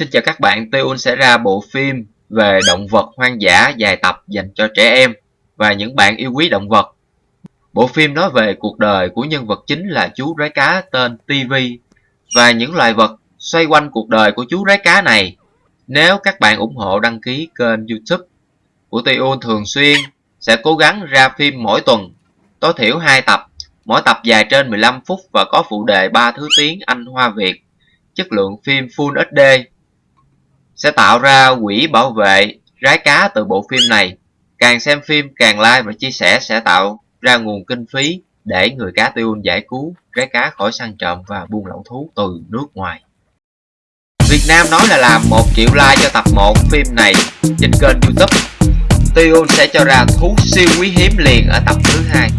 Xin chào các bạn, Tiêu sẽ ra bộ phim về động vật hoang dã dài tập dành cho trẻ em và những bạn yêu quý động vật. Bộ phim nói về cuộc đời của nhân vật chính là chú rái cá tên TV và những loài vật xoay quanh cuộc đời của chú rái cá này. Nếu các bạn ủng hộ đăng ký kênh YouTube của Tiêu thường xuyên sẽ cố gắng ra phim mỗi tuần, tối thiểu 2 tập, mỗi tập dài trên 15 phút và có phụ đề 3 thứ tiếng Anh Hoa Việt chất lượng phim Full HD sẽ tạo ra quỹ bảo vệ rái cá từ bộ phim này. Càng xem phim, càng like và chia sẻ sẽ tạo ra nguồn kinh phí để người cá tiêu giải cứu rái cá khỏi săn trộm và buôn lậu thú từ nước ngoài. Việt Nam nói là làm 1 triệu like cho tập 1 phim này trên kênh youtube. Tiêu sẽ cho ra thú siêu quý hiếm liền ở tập thứ hai.